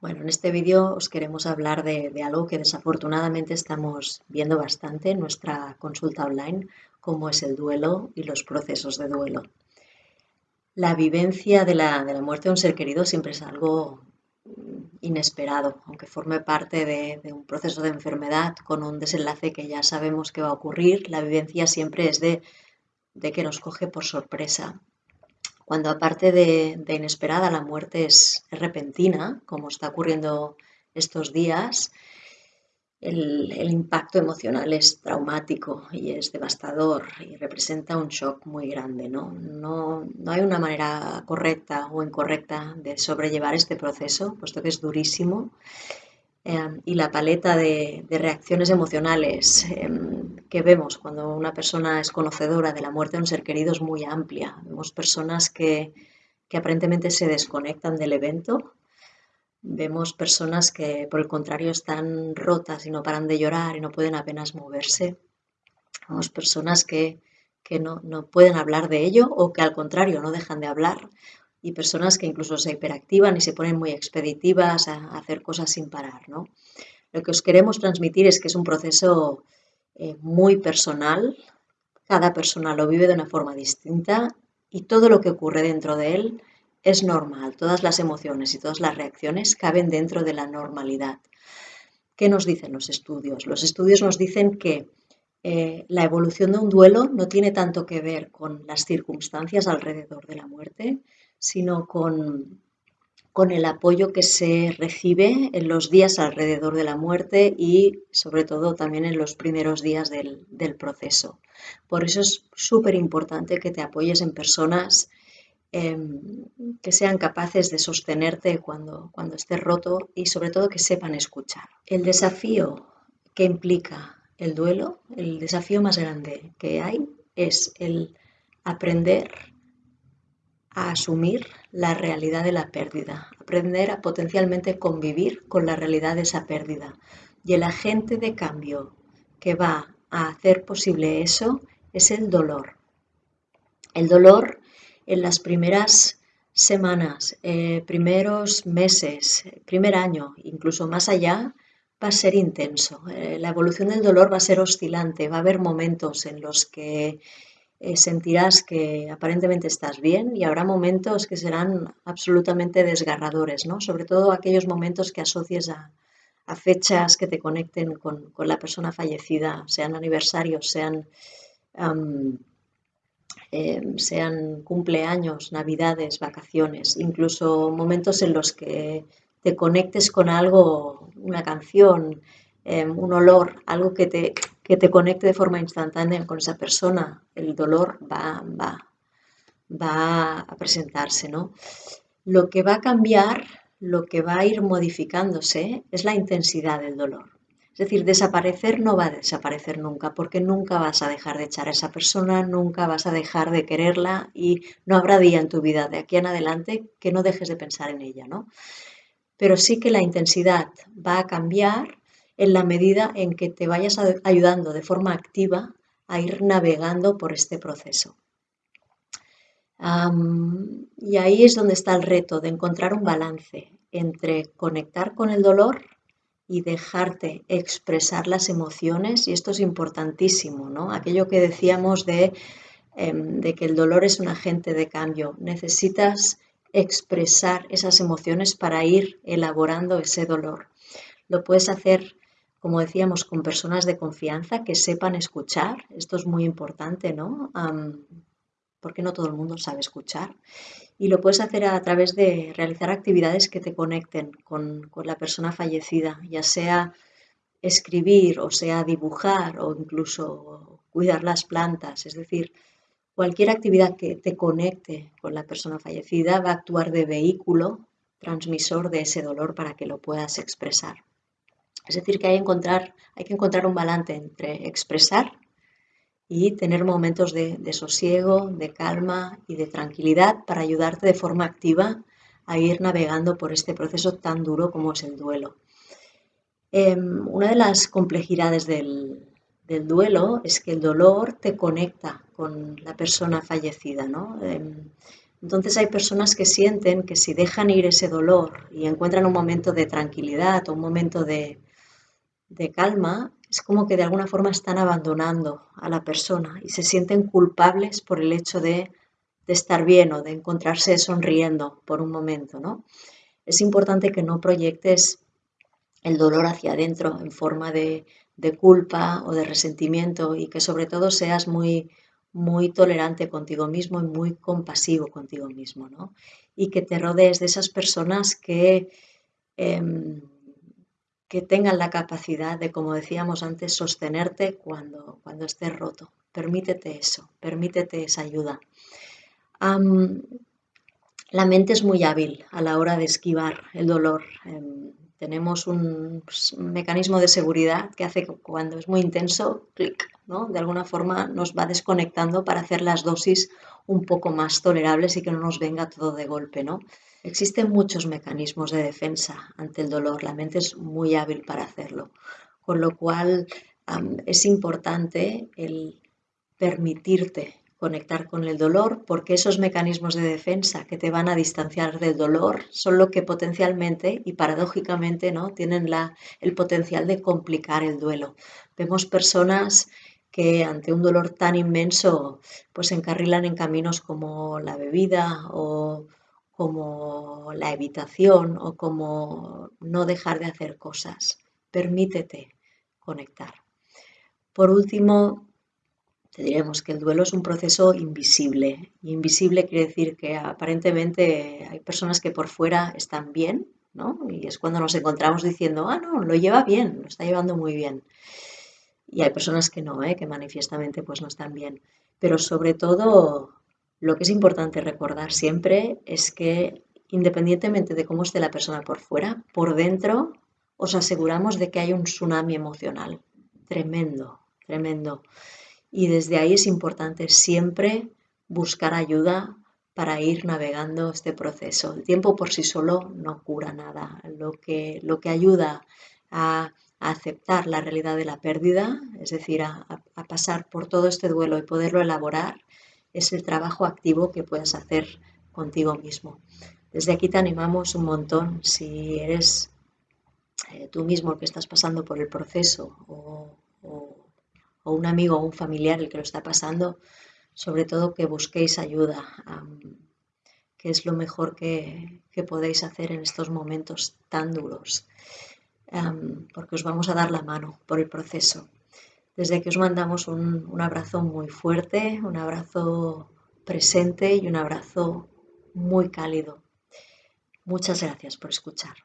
Bueno, en este vídeo os queremos hablar de, algo que desafortunadamente estamos viendo bastante en nuestra consulta online, como es el duelo y los procesos de duelo. La vivencia de la, de la muerte de un ser querido siempre es algo inesperado, aunque forme parte de, de, un proceso de enfermedad con un desenlace que ya sabemos que va a ocurrir, la vivencia siempre es de, de que nos coge por sorpresa cuando aparte de, de inesperada la muerte es, es, repentina, como está ocurriendo estos días, el, el, impacto emocional es traumático y es devastador y representa un shock muy grande. ¿no? No, no hay una manera correcta o incorrecta de sobrellevar este proceso, puesto que es durísimo. Eh, y la paleta de, de reacciones emocionales eh, que vemos cuando una persona es conocedora de la muerte de un ser querido es muy amplia. Vemos personas que, que aparentemente se desconectan del evento, vemos personas que por el contrario están rotas y no paran de llorar y no pueden apenas moverse, vemos personas que, que no, no pueden hablar de ello o que al contrario no dejan de hablar y personas que incluso se hiperactivan y se ponen muy expeditivas a, a hacer cosas sin parar. ¿no? Lo que os queremos transmitir es que es un proceso eh, muy personal, cada persona lo vive de una forma distinta y todo lo que ocurre dentro de él es normal, todas las emociones y todas las reacciones caben dentro de la normalidad. ¿Qué nos dicen los estudios? Los estudios nos dicen que eh, la evolución de un duelo no tiene tanto que ver con las circunstancias alrededor de la muerte, sino con con el apoyo que se recibe en los días alrededor de la muerte y sobre todo también en los primeros días del, del proceso. Por eso es súper importante que te apoyes en personas eh, que sean capaces de sostenerte cuando, cuando estés roto y sobre todo que sepan escuchar. El desafío que implica el duelo, el desafío más grande que hay es el aprender a asumir la realidad de la pérdida, aprender a potencialmente convivir con la realidad de esa pérdida. Y el agente de cambio que va a hacer posible eso es el dolor. El dolor en las primeras semanas, eh, primeros meses, primer año, incluso más allá, va a ser intenso. Eh, la evolución del dolor va a ser oscilante, va a haber momentos en los que eh, sentirás que aparentemente estás bien y habrá momentos que serán absolutamente desgarradores, ¿no? Sobre todo aquellos momentos que asocies a, fechas que te conecten con, con, la persona fallecida, sean aniversarios, sean, eh, sean cumpleaños, navidades, vacaciones, incluso momentos en los que te conectes con algo, una canción, eh, un olor, algo que te, que te conecte de forma instantánea con esa persona, el dolor va, va, va a presentarse, ¿no? Lo que va a cambiar, lo que va a ir modificándose es la intensidad del dolor. Es decir, desaparecer no va a desaparecer nunca, porque nunca vas a dejar de echar a esa persona, nunca vas a dejar de quererla y no habrá día en tu vida de aquí en adelante que no dejes de pensar en ella, ¿no? Pero sí que la intensidad va a cambiar en la medida en que te vayas ayudando de forma activa a ir navegando por este proceso. Y ahí es donde está el reto de encontrar un balance entre conectar con el dolor y dejarte expresar las emociones, y esto es importantísimo, ¿no? Aquello que decíamos de, eh, de que el dolor es un agente de cambio, necesitas expresar esas emociones para ir elaborando ese dolor. Lo puedes hacer como decíamos, con personas de confianza que sepan escuchar. Esto es muy importante, ¿no? Porque no todo el mundo sabe escuchar. Y lo puedes hacer a través de realizar actividades que te conecten con, con la persona fallecida, ya sea escribir o sea dibujar o incluso cuidar las plantas. Es decir, cualquier actividad que te conecte con la persona fallecida va a actuar de vehículo transmisor de ese dolor para que lo puedas expresar. Es decir, que hay, que encontrar un balance entre expresar y tener momentos de, sosiego, de calma y de tranquilidad para ayudarte de forma activa a ir navegando por este proceso tan duro como es el duelo. Eh, una de las complejidades del, duelo es que el dolor te conecta con la persona fallecida. ¿no? Eh, Entonces hay personas que sienten que si dejan ir ese dolor y encuentran un momento de tranquilidad o un momento de, de calma, es como que de alguna forma están abandonando a la persona y se sienten culpables por el hecho de, de estar bien o de encontrarse sonriendo por un momento, ¿no? Es importante que no proyectes el dolor hacia adentro en forma de, de culpa o de resentimiento y que sobre todo seas muy, muy tolerante contigo mismo y muy compasivo contigo mismo, ¿no? Y que te rodees de esas personas que, em, que tengan la capacidad de, como decíamos antes, sostenerte cuando, cuando estés roto. Permítete eso, permítete esa ayuda. la mente es muy hábil a la hora de esquivar el dolor. Em, tenemos pues, un, mecanismo de seguridad que hace que cuando es muy intenso, clic, De alguna forma nos va desconectando para hacer las dosis un poco más tolerables y que no nos venga todo de golpe, ¿no? Existen muchos mecanismos de defensa ante el dolor, la mente es muy hábil para hacerlo, con lo cual es importante el permitirte conectar con el dolor, porque esos mecanismos de defensa que te van a distanciar del dolor son lo que potencialmente y paradójicamente ¿no? tienen la, el potencial de complicar el duelo. Vemos personas que ante un dolor tan inmenso pues se encarrilan en caminos como la bebida o como la evitación o como no dejar de hacer cosas. Permítete conectar. Por último, te diremos que el duelo es un proceso invisible. invisible quiere decir que aparentemente hay personas que por fuera están bien, ¿no? Y es cuando nos encontramos diciendo, ah, no, lo lleva bien, lo está llevando muy bien. Y hay personas que no, ¿eh? que manifiestamente pues no están bien. Pero sobre todo, lo que es importante recordar siempre es que independientemente de cómo esté la persona por fuera, por dentro os aseguramos de que hay un tsunami emocional tremendo, tremendo. Y desde ahí es importante siempre buscar ayuda para ir navegando este proceso. El tiempo por sí solo no cura nada. Lo que, lo que ayuda a, aceptar la realidad de la pérdida, es decir, a, a, pasar por todo este duelo y poderlo elaborar, es el trabajo activo que puedes hacer contigo mismo. Desde aquí te animamos un montón si eres eh, tú mismo el que estás pasando por el proceso o, un amigo o un familiar el que lo está pasando, sobre todo que busquéis ayuda, que es lo mejor que, podéis hacer en estos momentos tan duros, porque os vamos a dar la mano por el proceso. Desde aquí os mandamos un, un abrazo muy fuerte, un abrazo presente y un abrazo muy cálido. Muchas gracias por escuchar.